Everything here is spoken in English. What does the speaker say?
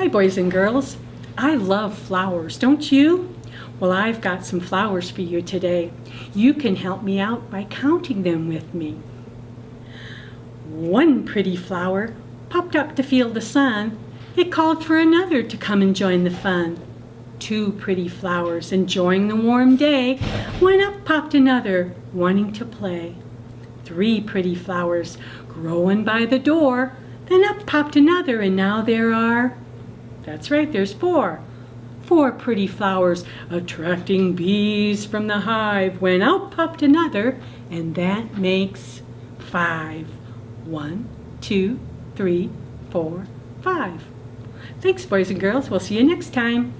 Hi, boys and girls. I love flowers, don't you? Well, I've got some flowers for you today. You can help me out by counting them with me. One pretty flower popped up to feel the sun. It called for another to come and join the fun. Two pretty flowers enjoying the warm day when up popped another wanting to play. Three pretty flowers growing by the door. Then up popped another and now there are, that's right, there's four. Four pretty flowers attracting bees from the hive when out popped another and that makes five. One, two, three, four, five. Thanks boys and girls. We'll see you next time.